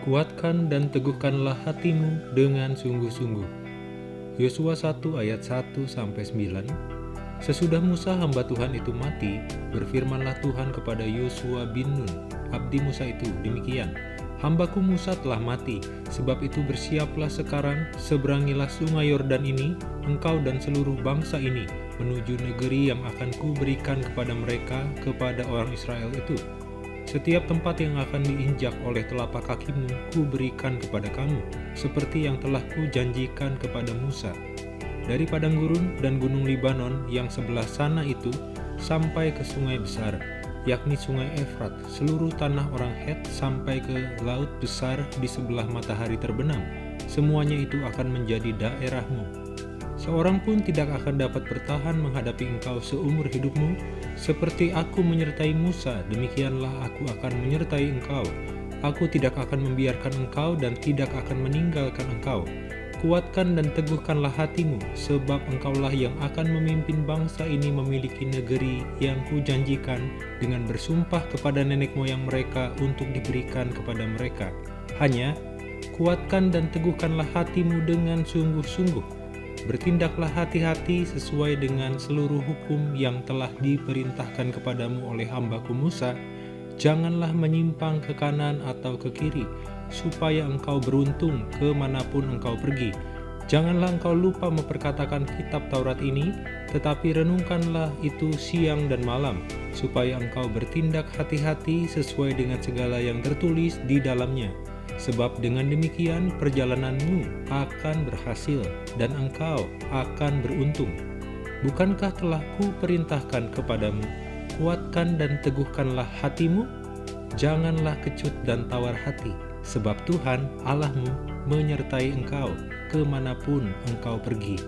Kuatkan dan teguhkanlah hatimu dengan sungguh-sungguh. Yosua 1 ayat 1-9 Sesudah Musa hamba Tuhan itu mati, berfirmanlah Tuhan kepada Yosua bin Nun, abdi Musa itu, demikian, Hambaku Musa telah mati, sebab itu bersiaplah sekarang, seberangilah sungai Yordan ini, engkau dan seluruh bangsa ini, menuju negeri yang akan kuberikan kepada mereka, kepada orang Israel itu. Setiap tempat yang akan diinjak oleh telapak kakimu, kuberikan kepada kamu, seperti yang telah kujanjikan kepada Musa. Dari padang gurun dan gunung Libanon yang sebelah sana itu, sampai ke sungai besar, yakni sungai Efrat, seluruh tanah orang Het sampai ke laut besar di sebelah matahari terbenam. Semuanya itu akan menjadi daerahmu. Seorang pun tidak akan dapat bertahan menghadapi engkau seumur hidupmu, seperti aku menyertai Musa, demikianlah aku akan menyertai engkau. Aku tidak akan membiarkan engkau dan tidak akan meninggalkan engkau. Kuatkan dan teguhkanlah hatimu, sebab engkaulah yang akan memimpin bangsa ini memiliki negeri yang kujanjikan dengan bersumpah kepada nenek moyang mereka untuk diberikan kepada mereka. Hanya, kuatkan dan teguhkanlah hatimu dengan sungguh-sungguh. Bertindaklah hati-hati sesuai dengan seluruh hukum yang telah diperintahkan kepadamu oleh hambaku Musa. Janganlah menyimpang ke kanan atau ke kiri, supaya engkau beruntung ke mana pun engkau pergi. Janganlah engkau lupa memperkatakan kitab Taurat ini, tetapi renungkanlah itu siang dan malam, supaya engkau bertindak hati-hati sesuai dengan segala yang tertulis di dalamnya. Sebab dengan demikian perjalananmu akan berhasil, dan engkau akan beruntung. Bukankah telah kuperintahkan kepadamu, kuatkan dan teguhkanlah hatimu? Janganlah kecut dan tawar hati, sebab Tuhan Allahmu menyertai engkau ke mana pun engkau pergi.